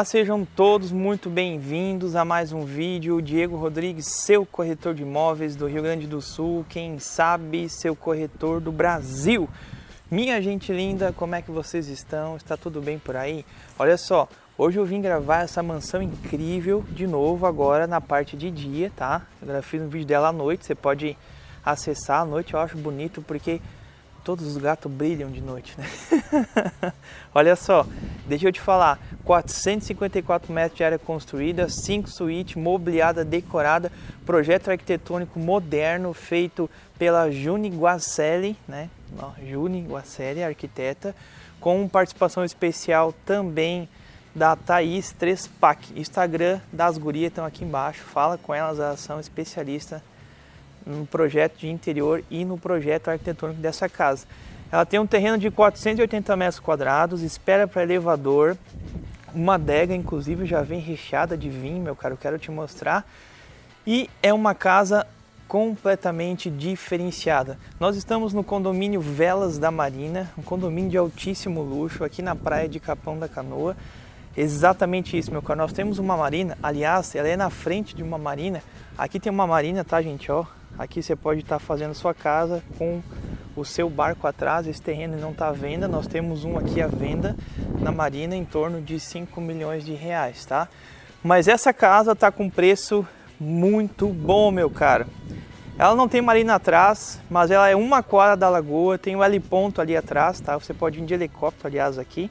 Olá, sejam todos muito bem-vindos a mais um vídeo. Diego Rodrigues, seu corretor de imóveis do Rio Grande do Sul, quem sabe seu corretor do Brasil. Minha gente linda, como é que vocês estão? Está tudo bem por aí? Olha só, hoje eu vim gravar essa mansão incrível de novo agora na parte de dia, tá? Eu fiz um vídeo dela à noite, você pode acessar à noite, eu acho bonito porque todos os gatos brilham de noite, né? Olha só, deixa eu te falar, 454 metros de área construída, 5 suítes, mobiliada, decorada, projeto arquitetônico moderno feito pela Juni Guacelli, né? Juni Guacelli, arquiteta, com participação especial também da Thaís Trespac. Instagram das gurias estão aqui embaixo, fala com elas, elas são especialistas no projeto de interior e no projeto arquitetônico dessa casa. Ela tem um terreno de 480 metros quadrados, espera para elevador, uma adega inclusive já vem recheada de vinho, meu caro, quero te mostrar. E é uma casa completamente diferenciada. Nós estamos no condomínio Velas da Marina, um condomínio de altíssimo luxo aqui na praia de Capão da Canoa. Exatamente isso, meu caro. Nós temos uma marina, aliás, ela é na frente de uma marina. Aqui tem uma marina, tá, gente, ó. Aqui você pode estar fazendo sua casa com o seu barco atrás, esse terreno não está à venda, nós temos um aqui à venda na Marina em torno de 5 milhões de reais, tá? Mas essa casa está com preço muito bom, meu caro. Ela não tem marina atrás, mas ela é uma quadra da lagoa, tem o L ponto ali atrás, tá? Você pode ir de helicóptero, aliás, aqui.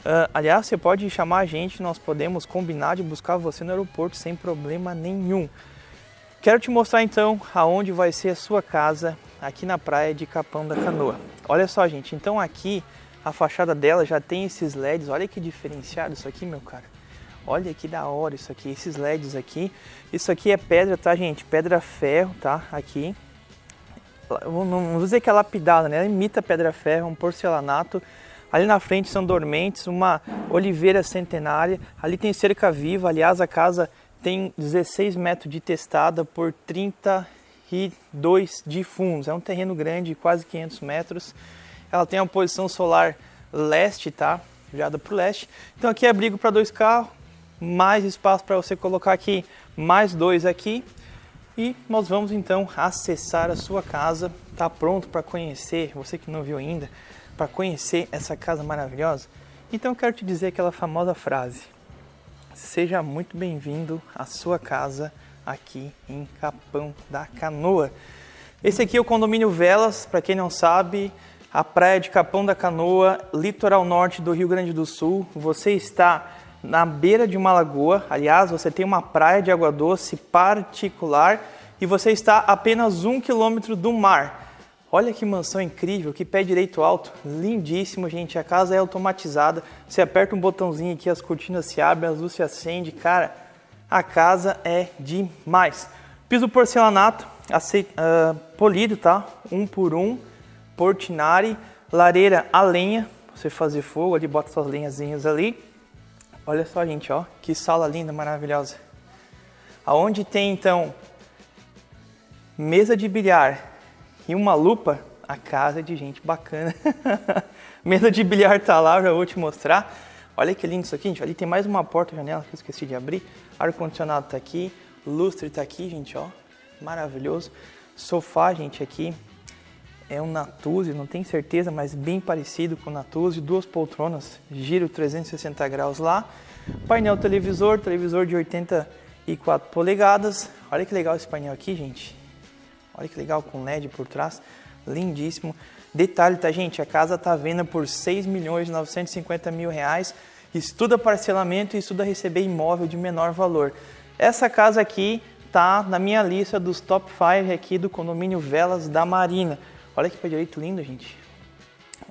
Uh, aliás, você pode chamar a gente, nós podemos combinar de buscar você no aeroporto sem problema nenhum. Quero te mostrar então aonde vai ser a sua casa aqui na praia de Capão da Canoa. Olha só, gente, então aqui a fachada dela já tem esses LEDs, olha que diferenciado isso aqui, meu cara. Olha que da hora isso aqui, esses LEDs aqui. Isso aqui é pedra, tá, gente? Pedra ferro, tá? Aqui. Vou dizer que é lapidada, né? Ela imita pedra ferro, um porcelanato. Ali na frente são dormentes, uma oliveira centenária. Ali tem cerca viva, aliás, a casa tem 16 metros de testada por 32 de fundos. É um terreno grande, quase 500 metros. Ela tem uma posição solar leste, tá? Virada para o leste. Então aqui é abrigo para dois carros, mais espaço para você colocar aqui, mais dois aqui. E nós vamos então acessar a sua casa. Tá pronto para conhecer, você que não viu ainda, para conhecer essa casa maravilhosa? Então eu quero te dizer aquela famosa frase: Seja muito bem-vindo à sua casa aqui em Capão da Canoa. Esse aqui é o condomínio Velas, para quem não sabe, a praia de Capão da Canoa, litoral norte do Rio Grande do Sul. Você está na beira de uma lagoa, aliás, você tem uma praia de água doce particular e você está a apenas um quilômetro do mar. Olha que mansão incrível, que pé direito alto, lindíssimo, gente. A casa é automatizada. Você aperta um botãozinho aqui, as cortinas se abrem, as luzes se acendem. Cara, a casa é demais. Piso porcelanato, aceit, uh, polido, tá? Um por um, portinari, lareira a lenha, você fazer fogo ali, bota suas lenhazinhas ali. Olha só, gente, ó, que sala linda, maravilhosa. Aonde tem então mesa de bilhar, e uma lupa, a casa de gente bacana. Mesa de bilhar tá lá, já vou te mostrar. Olha que lindo isso aqui, gente. Ali tem mais uma porta, janela que eu esqueci de abrir. Ar-condicionado tá aqui, lustre tá aqui, gente, ó. Maravilhoso. Sofá, gente, aqui. É um Natuzzi, não tenho certeza, mas bem parecido com o Natuzzi. Duas poltronas, giro 360 graus lá. Painel televisor, televisor de 84 polegadas. Olha que legal esse painel aqui, gente. Olha que legal com LED por trás, lindíssimo. Detalhe, tá gente, a casa tá vendo por 6 milhões 950 mil reais. Estuda parcelamento e estuda receber imóvel de menor valor. Essa casa aqui tá na minha lista dos top 5 aqui do condomínio Velas da Marina. Olha que pé direito lindo, gente.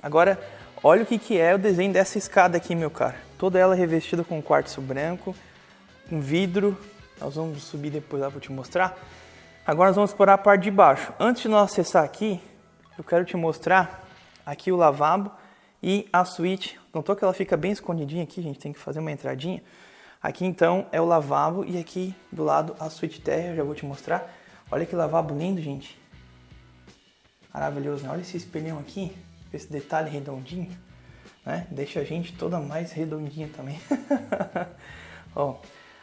Agora, olha o que, que é o desenho dessa escada aqui, meu cara. Toda ela revestida com quartzo branco, com vidro. Nós vamos subir depois lá para te mostrar. Agora nós vamos explorar a parte de baixo. Antes de nós acessar aqui, eu quero te mostrar aqui o lavabo e a suíte. Notou que ela fica bem escondidinha aqui, gente, tem que fazer uma entradinha. Aqui então é o lavabo e aqui do lado a suíte terra, eu já vou te mostrar. Olha que lavabo lindo, gente. Maravilhoso, né? Olha esse espelhão aqui, esse detalhe redondinho. né? Deixa a gente toda mais redondinha também. Ó,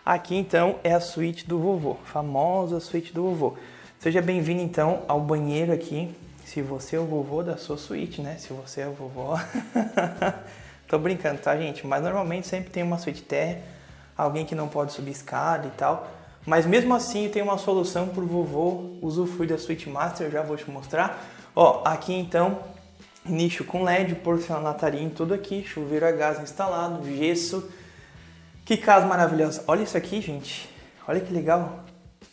aqui então é a suíte do vovô, famosa suíte do vovô. Seja bem-vindo então ao banheiro aqui, se você é o vovô da sua suíte, né? Se você é o vovó. Tô brincando, tá, gente? Mas normalmente sempre tem uma suíte terra, alguém que não pode subir escada e tal. Mas mesmo assim tem uma solução para o vovô usufruir da Suite Master, já vou te mostrar. Ó, aqui então, nicho com LED, porcelanatariem, tudo aqui, chuveiro a gás instalado, gesso. Que casa maravilhosa. Olha isso aqui, gente. Olha que legal.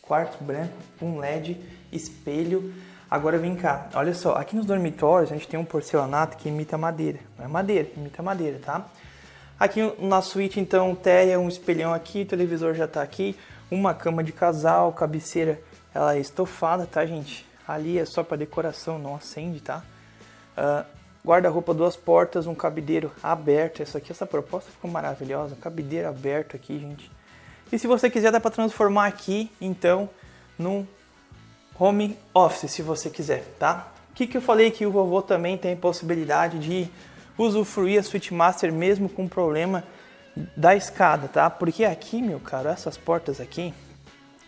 Quarto branco, um LED, espelho. Agora vem cá, olha só, aqui nos dormitórios a gente tem um porcelanato que imita madeira. Não é madeira, imita madeira, tá? Aqui na suíte, então, teia, um espelhão aqui, televisor já tá aqui, uma cama de casal, cabeceira, ela é estofada, tá, gente? Ali é só para decoração, não acende, tá? Uh, Guarda-roupa, duas portas, um cabideiro aberto. Essa aqui, essa proposta ficou maravilhosa. Cabideiro aberto aqui, gente. E se você quiser, dá para transformar aqui, então, num home office, se você quiser, tá? O que, que eu falei que o vovô também tem possibilidade de usufruir a Switch Master mesmo com problema da escada, tá? Porque aqui, meu caro, essas portas aqui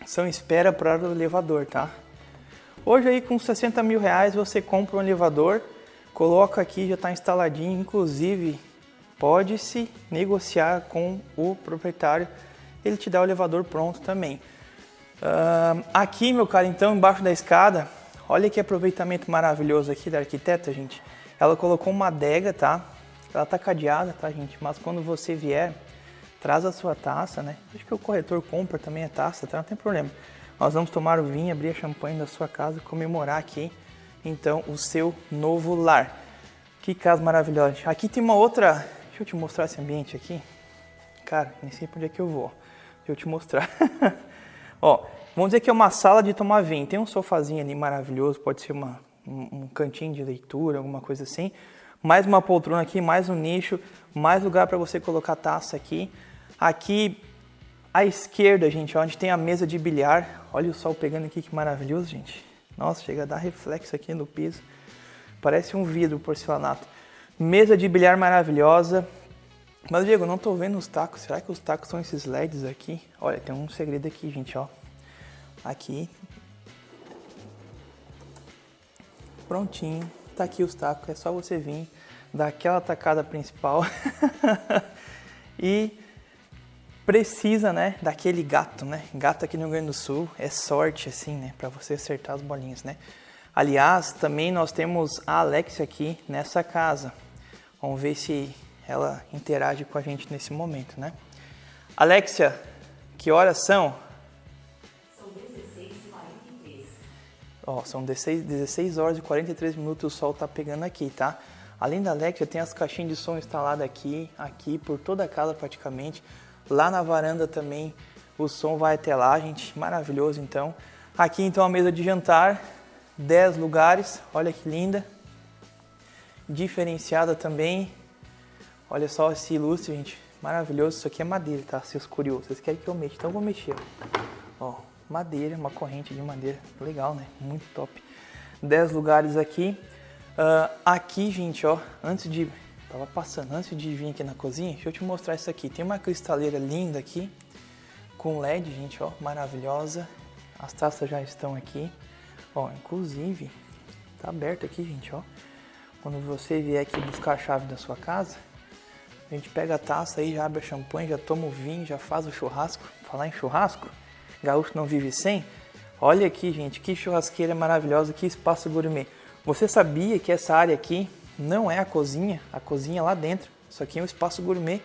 são espera para o elevador, tá? Hoje aí com 60 mil reais você compra um elevador, coloca aqui, já está instaladinho, inclusive pode-se negociar com o proprietário, ele te dá o elevador pronto também. Uh, aqui, meu caro, então, embaixo da escada, olha que aproveitamento maravilhoso aqui da arquiteta, gente. Ela colocou uma adega, tá? Ela tá cadeada, tá, gente? Mas quando você vier, traz a sua taça, né? Acho que o corretor compra também a taça, tá? Não tem problema. Nós vamos tomar o vinho, abrir a champanhe da sua casa, comemorar aqui, então, o seu novo lar. Que casa maravilhosa. Aqui tem uma outra... Deixa eu te mostrar esse ambiente aqui. Cara, nem sei pra onde é que eu vou. Deixa eu te mostrar. Ó, vamos dizer que é uma sala de tomar vinho. Tem um sofazinho ali maravilhoso, pode ser uma, um, um cantinho de leitura, alguma coisa assim mais uma poltrona aqui, mais um nicho, mais lugar para você colocar taça aqui. Aqui à esquerda, gente, onde tem a mesa de bilhar. Olha o sol pegando aqui, que maravilhoso, gente. Nossa, chega a dar reflexo aqui no piso. Parece um vidro porcelanato. Mesa de bilhar maravilhosa. Mas, Diego, não tô vendo os tacos. Será que os tacos são esses LEDs aqui? Olha, tem um segredo aqui, gente, ó. Aqui. Prontinho tá aqui os tacos, é só você vir, dar aquela tacada principal e precisa, né, daquele gato, né? Gato aqui no Rio Grande do Sul é sorte, assim, né, para você acertar as bolinhas, né? Aliás, também nós temos a Alexia aqui nessa casa. Vamos ver se ela interage com a gente nesse momento, né? Alexia, que horas são? Ó, são 16, 16 horas e 43 minutos o sol tá pegando aqui, tá? Além da Alexa, tem as caixinhas de som instaladas aqui, aqui, por toda a casa praticamente. Lá na varanda também o som vai até lá, gente, maravilhoso então. Aqui então a mesa de jantar, 10 lugares, olha que linda. Diferenciada também. Olha só esse ilustre, gente, maravilhoso. Isso aqui é madeira, tá? Seus curiosos, vocês querem que eu mexa, então eu vou mexer. Ó, madeira, uma corrente de madeira. Legal, né? Muito top. 10 lugares aqui. Uh, aqui, gente, ó, antes de... Tava passando, antes de vir aqui na cozinha, deixa eu te mostrar isso aqui. Tem uma cristaleira linda aqui, com LED, gente, ó, maravilhosa. As taças já estão aqui. Ó, inclusive, tá aberto aqui, gente, ó. Quando você vier aqui buscar a chave da sua casa, a gente pega a taça aí, já abre a champanhe, já toma o vinho, já faz o churrasco. Falar em churrasco, gaúcho não vive sem. Olha aqui, gente, que churrasqueira maravilhosa, que espaço gourmet. Você sabia que essa área aqui não é a cozinha? A cozinha é lá dentro. Isso aqui é um espaço gourmet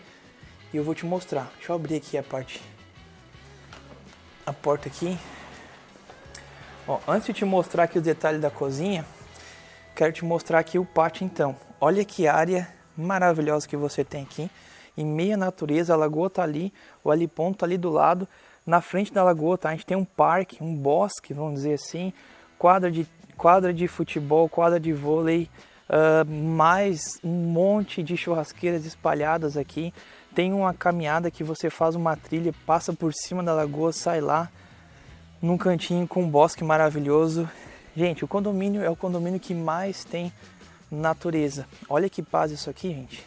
e eu vou te mostrar. Deixa eu abrir aqui a parte, a porta aqui. Ó, antes de te mostrar aqui os detalhes da cozinha, quero te mostrar aqui o pátio então. Olha que área maravilhosa que você tem aqui. Em meia natureza, a lagoa tá ali, o aliponto tá ali do lado. Na frente da lagoa, tá? A gente tem um parque, um bosque, vamos dizer assim, quadra de, quadra de futebol, quadra de vôlei, uh, mais um monte de churrasqueiras espalhadas aqui. Tem uma caminhada que você faz uma trilha, passa por cima da lagoa, sai lá num cantinho com um bosque maravilhoso. Gente, o condomínio é o condomínio que mais tem natureza. Olha que paz isso aqui, gente.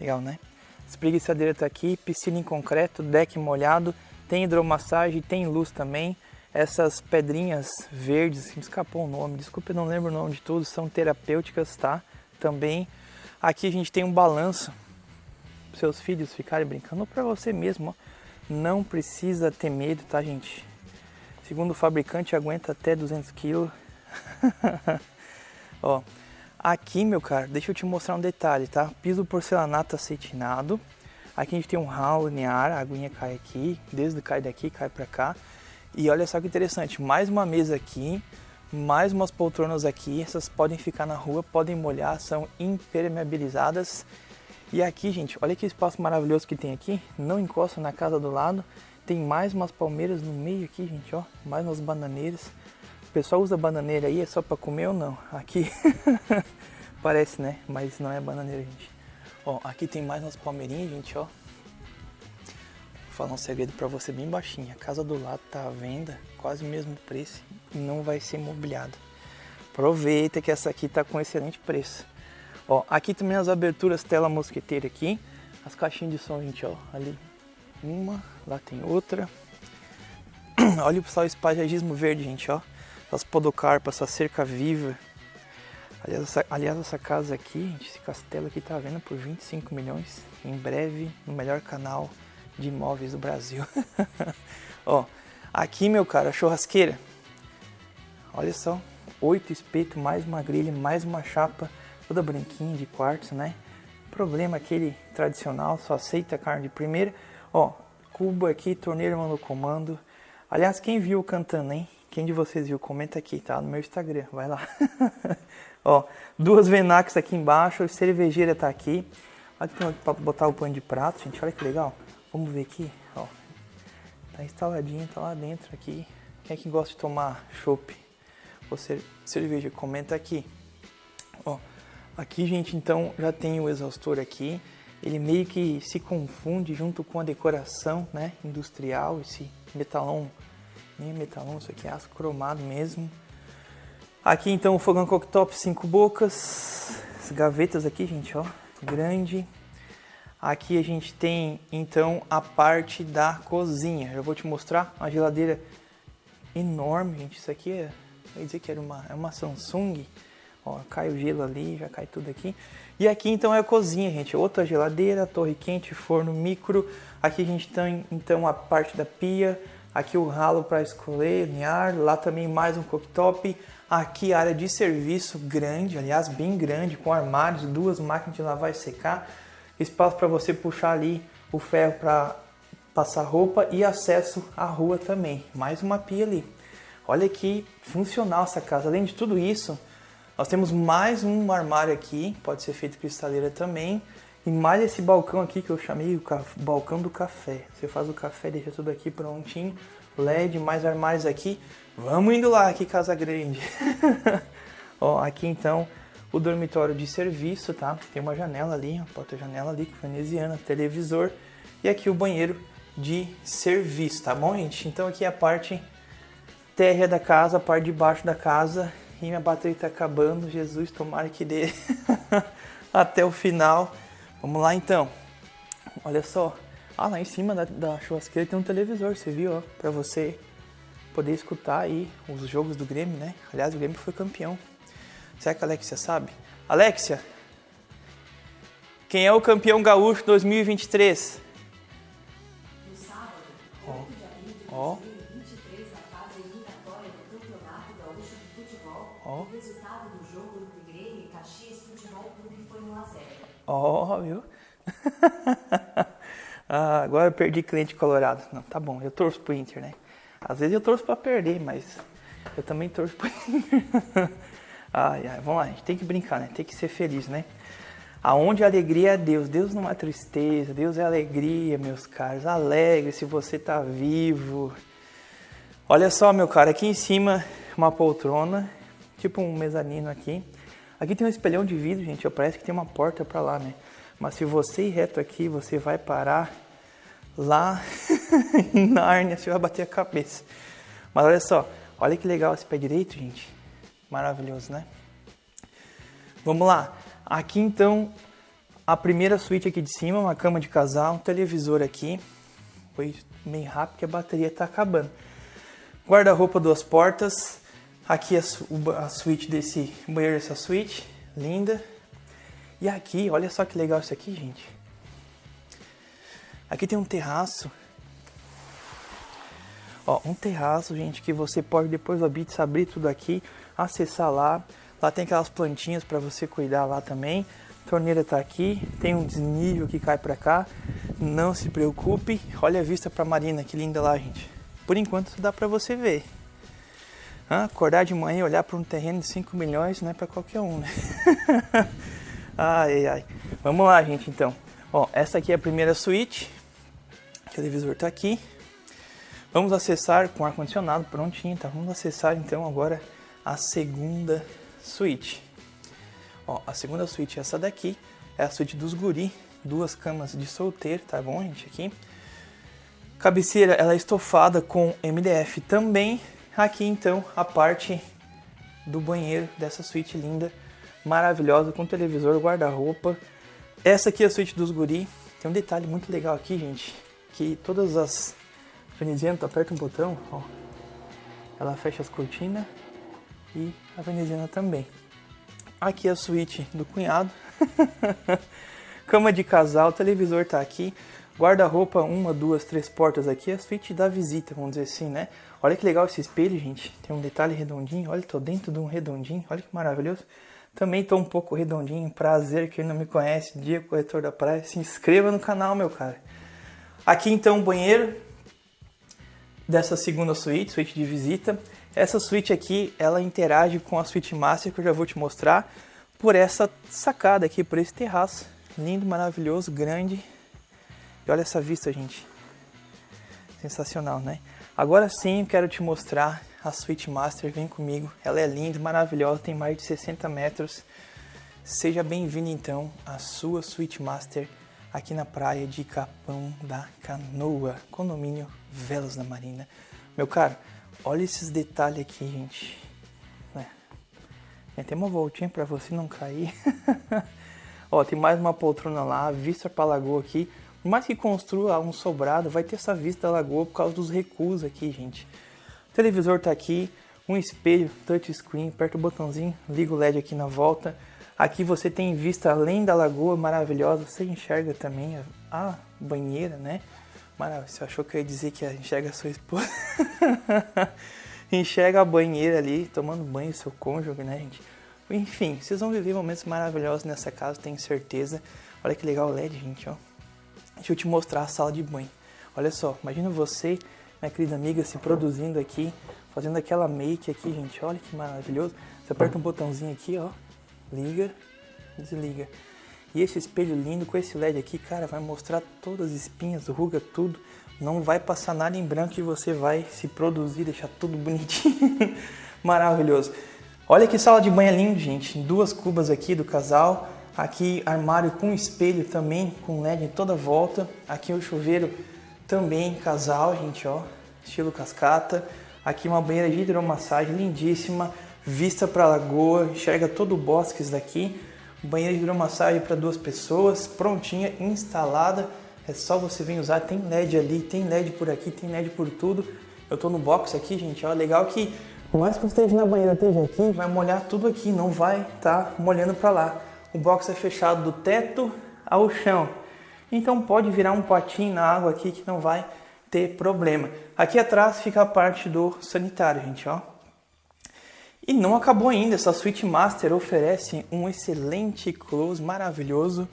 Legal, né? Espreguiçadeira tá aqui, piscina em concreto, deck molhado, tem hidromassagem, tem luz também. Essas pedrinhas verdes, me escapou o nome, desculpa, eu não lembro o nome de tudo, são terapêuticas, tá? Também. Aqui a gente tem um balanço, seus filhos ficarem brincando, ou para você mesmo, ó. Não precisa ter medo, tá, gente? Segundo o fabricante, aguenta até 200 kg. ó, aqui, meu cara, deixa eu te mostrar um detalhe, tá? Piso porcelanato acetinado. Aqui a gente tem um ralo linear, a aguinha cai aqui, desde cai daqui, cai para cá. E olha só que interessante, mais uma mesa aqui, mais umas poltronas aqui, essas podem ficar na rua, podem molhar, são impermeabilizadas. E aqui, gente, olha que espaço maravilhoso que tem aqui, não encosta na casa do lado. Tem mais umas palmeiras no meio aqui, gente, ó, mais umas bananeiras. O pessoal usa bananeira aí, é só para comer ou não? Aqui parece, né? Mas não é bananeira, gente. Ó, aqui tem mais umas palmeirinhas, gente, ó falar um segredo para você bem baixinho. A casa do lado tá à venda, quase o mesmo preço e não vai ser mobiliada. Aproveita que essa aqui tá com excelente preço. Ó, aqui também as aberturas tela mosqueteira aqui, as caixinhas de som, gente, ó, ali uma, lá tem outra. Olha o o espagismo verde, gente, ó. As podocarpas, essa cerca viva. Aliás essa, aliás, essa casa aqui, gente, esse castelo aqui tá vendo por 25 milhões. Em breve, no melhor canal de imóveis do Brasil. Ó, aqui, meu cara, churrasqueira. Olha só, oito espetos, mais uma grelha, mais uma chapa, toda branquinha de quartzo, né? Problema aquele tradicional, só aceita carne de primeira. Ó, cubo aqui, torneira no comando. Aliás, quem viu cantando, hein? Quem de vocês viu, comenta aqui, tá? No meu Instagram, vai lá. Ó, duas Venax aqui embaixo, cervejeira tá aqui. Que tem pra botar o pano de prato, gente, olha que legal. Vamos ver aqui, ó. Tá instaladinho, tá lá dentro aqui. Quem é que gosta de tomar chopp ou cerveja? Comenta aqui. Ó, aqui, gente, então já tem o exaustor aqui. Ele meio que se confunde junto com a decoração, né, industrial, esse metalão, nem é metalão, isso aqui é aço cromado mesmo. Aqui então o fogão cooktop cinco bocas, as gavetas aqui, gente, ó, grande. Aqui a gente tem então a parte da cozinha. Eu vou te mostrar uma geladeira enorme, gente. Isso aqui é, vai dizer que era uma, é uma Samsung. Ó, cai o gelo ali, já cai tudo aqui. E aqui então é a cozinha, gente. Outra geladeira, torre quente, forno micro. Aqui a gente tem então a parte da pia. Aqui o ralo para escolher, linear. Lá também mais um cooktop. Aqui a área de serviço grande, aliás, bem grande, com armários, duas máquinas de lavar e secar espaço para você puxar ali o ferro para passar roupa e acesso à rua também. Mais uma pia ali. Olha que funcional essa casa. Além de tudo isso, nós temos mais um armário aqui, pode ser feito cristaleira também. E mais esse balcão aqui que eu chamei o balcão do café. Você faz o café, deixa tudo aqui prontinho. LED, mais armários aqui. Vamos indo lá, que casa grande. Ó, aqui então o dormitório de serviço, tá? Tem uma janela ali, uma porta-janela ali, veneziana, televisor. E aqui o banheiro de serviço, tá bom, gente? Então aqui é a parte térrea da casa, a parte de baixo da casa. E minha bateria tá acabando, Jesus, tomara que dê até o final. Vamos lá então. Olha só. Ah, lá em cima da, da churrasqueira tem um televisor, você viu, ó? Pra você poder escutar aí os jogos do Grêmio, né? Aliás, o Grêmio foi campeão. Será que a Alexia sabe? Alexia, quem é o campeão gaúcho 2023? No sábado, oh. de abril de 2023, na fase eliminatória do Campeonato Gaúcho de Futebol, oh. o resultado do jogo entre Grêmio e Caxias Futebol Clube foi 1 a 0. Ó, oh, viu? ah, agora eu perdi cliente colorado. Não, tá bom, eu torço pro Inter, né? Às vezes eu torço para perder, mas eu também torço pro Inter. Ai, ai, vamos lá, a gente tem que brincar, né? Tem que ser feliz, né? Aonde a alegria é Deus. Deus não é tristeza, Deus é alegria, meus caros. Alegre se você tá vivo. Olha só, meu cara, aqui em cima uma poltrona, tipo um mezanino aqui. Aqui tem um espelhão de vidro, gente, parece que tem uma porta para lá, né? Mas se você ir reto aqui, você vai parar lá em Nárnia, você vai bater a cabeça. Mas olha só, olha que legal esse pé direito, gente. Maravilhoso, né? Vamos lá. Aqui então a primeira suíte aqui de cima, uma cama de casal, um televisor aqui. Foi meio rápido que a bateria está acabando. Guarda-roupa, duas portas. Aqui a, a suíte desse banheiro, essa suíte, linda. E aqui, olha só que legal isso aqui, gente. Aqui tem um terraço. Ó, um terraço, gente, que você pode depois do Habits abrir tudo aqui, acessar lá. Lá tem aquelas plantinhas para você cuidar lá também. A torneira tá aqui, tem um desnível que cai para cá. Não se preocupe. Olha a vista para Marina, que linda lá, gente. Por enquanto dá para você ver. acordar de manhã e olhar para um terreno de 5 milhões não é para qualquer um, né? ai, ai. Vamos lá, gente, então. Ó, essa aqui é a primeira suíte. O televisor tá aqui. Vamos acessar com ar-condicionado prontinho, tá? Vamos acessar então agora a segunda suíte. Ó, a segunda suíte é essa daqui. É a suíte dos guri. Duas camas de solteiro, tá bom, gente? Aqui. Cabeceira, ela é estofada com MDF também. Aqui, então, a parte do banheiro dessa suíte linda, maravilhosa, com televisor, guarda-roupa. Essa aqui é a suíte dos guri. Tem um detalhe muito legal aqui, gente, que todas as tu aperta um botão, ó, ela fecha as cortinas e a veneziana também. Aqui é a suíte do cunhado. Cama de casal, televisor tá aqui. Guarda-roupa, uma, duas, três portas aqui, a suíte da visita, vamos dizer assim, né? Olha que legal esse espelho, gente. Tem um detalhe redondinho. Olha, tô dentro de um redondinho. Olha que maravilhoso. Também tô um pouco redondinho. Prazer, quem não me conhece, Dia Corretor da Praia. Se inscreva no canal, meu cara. Aqui então o banheiro dessa segunda suíte, suíte de visita. Essa suíte aqui, ela interage com a suíte master que eu já vou te mostrar por essa sacada aqui, por esse terraço. Lindo, maravilhoso, grande e olha essa vista, gente. Sensacional, né? Agora sim, quero te mostrar a Suite Master. Vem comigo. Ela é linda, maravilhosa, tem mais de 60 metros. Seja bem-vindo, então, à sua Suite Master aqui na praia de Capão da Canoa, condomínio Velas da Marina. Meu caro, olha esses detalhes aqui, gente. É. Tem até uma voltinha para você não cair. Ó, tem mais uma poltrona lá, vista para a lagoa aqui. Por mais que construa um sobrado, vai ter essa vista da lagoa por causa dos recuos aqui, gente. O televisor tá aqui, um espelho touchscreen, aperta o botãozinho, liga o LED aqui na volta. Aqui você tem vista além da lagoa maravilhosa, você enxerga também a, a banheira, né? Maravilha, você achou que eu ia dizer que enxerga a sua esposa? enxerga a banheira ali, tomando banho, seu cônjuge, né, gente? Enfim, vocês vão viver momentos maravilhosos nessa casa, tenho certeza. Olha que legal o LED, gente, ó. Deixa eu te mostrar a sala de banho. Olha só, imagina você, minha querida amiga, se produzindo aqui, fazendo aquela make aqui, gente. Olha que maravilhoso. Você aperta um botãozinho aqui, ó, liga, desliga. E esse espelho lindo com esse LED aqui, cara, vai mostrar todas as espinhas, ruga, tudo. Não vai passar nada em branco e você vai se produzir, deixar tudo bonitinho. Maravilhoso. Olha que sala de banho é lindo, gente. Duas cubas aqui do casal. Aqui armário com espelho também, com LED em toda volta. Aqui o chuveiro também casal, gente, ó, estilo cascata. Aqui uma banheira de hidromassagem lindíssima, vista para a lagoa, enxerga todo o bosque daqui. Banheira de hidromassagem para duas pessoas, prontinha, instalada. É só você vir usar, tem LED ali, tem LED por aqui, tem LED por tudo. Eu tô no box aqui, gente, ó, legal que por mais que você esteja na banheira, esteja aqui, vai molhar tudo aqui, não vai estar tá molhando para lá o box é fechado do teto ao chão. Então pode virar um potinho na água aqui que não vai ter problema. Aqui atrás fica a parte do sanitário, gente, ó. E não acabou ainda, essa Suite Master oferece um excelente close maravilhoso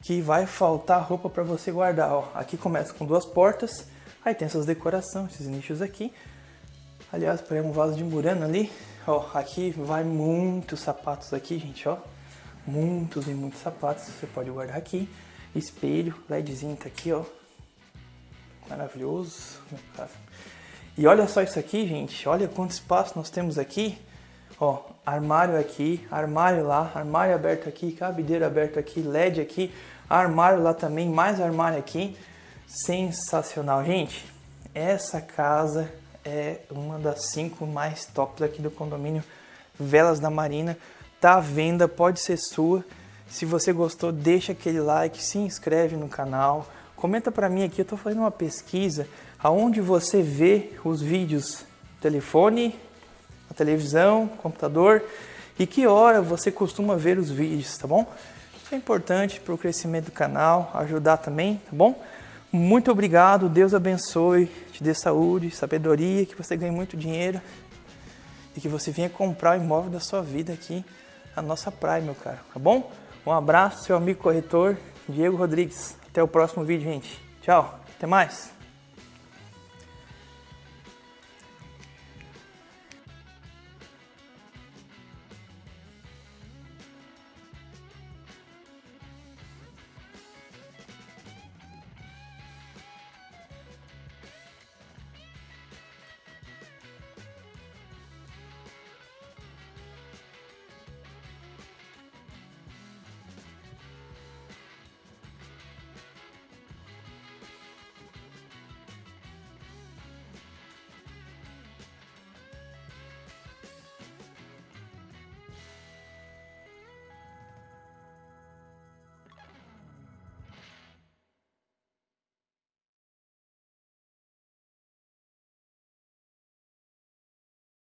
que vai faltar roupa para você guardar, ó. Aqui começa com duas portas, aí tem essas decorações, esses nichos aqui. Aliás, para um vaso de murano ali, ó, aqui vai muitos sapatos aqui, gente, ó muitos e muitos sapatos, você pode guardar aqui. Espelho, LEDzinho tá aqui, ó. Maravilhoso. E olha só isso aqui, gente. Olha quanto espaço nós temos aqui. Ó, armário aqui, armário lá, armário aberto aqui, cabideiro aberto aqui, LED aqui, armário lá também, mais armário aqui. Sensacional, gente. Essa casa é uma das cinco mais tops aqui do condomínio Velas da Marina. Tá à venda, pode ser sua. Se você gostou, deixa aquele like, se inscreve no canal. Comenta para mim aqui, eu estou fazendo uma pesquisa aonde você vê os vídeos, telefone, a televisão, computador e que hora você costuma ver os vídeos, tá bom? Isso é importante para o crescimento do canal, ajudar também, tá bom? Muito obrigado, Deus abençoe, te dê saúde, sabedoria, que você ganhe muito dinheiro e que você venha comprar o imóvel da sua vida aqui na nossa praia, meu caro, tá bom? Um abraço, seu amigo corretor, Diego Rodrigues. Até o próximo vídeo, gente. Tchau, até mais.